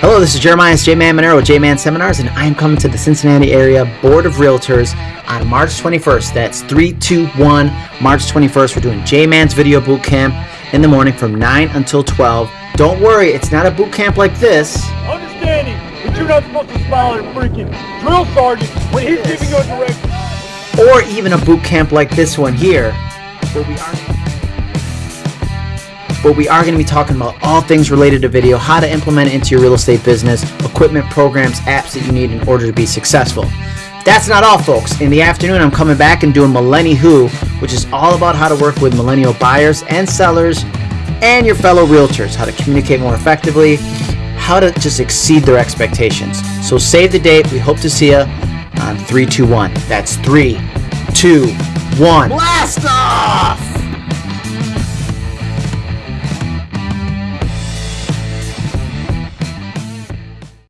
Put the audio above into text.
Hello, this is Jeremiah J Man Monero with J Man Seminars, and I am coming to the Cincinnati area Board of Realtors on March 21st. That's 321 March 21st. We're doing J Man's Video Boot Camp in the morning from 9 until 12. Don't worry, it's not a boot camp like this. Understanding that you're not supposed to smile at a freaking drill sergeant when he's giving you a direction. or even a boot camp like this one here, where we are where we are going to be talking about all things related to video, how to implement it into your real estate business, equipment, programs, apps that you need in order to be successful. That's not all, folks. In the afternoon, I'm coming back and doing Millennial Who, which is all about how to work with millennial buyers and sellers and your fellow realtors, how to communicate more effectively, how to just exceed their expectations. So save the date. We hope to see you on 321. That's 3, 2, 1. Blast off!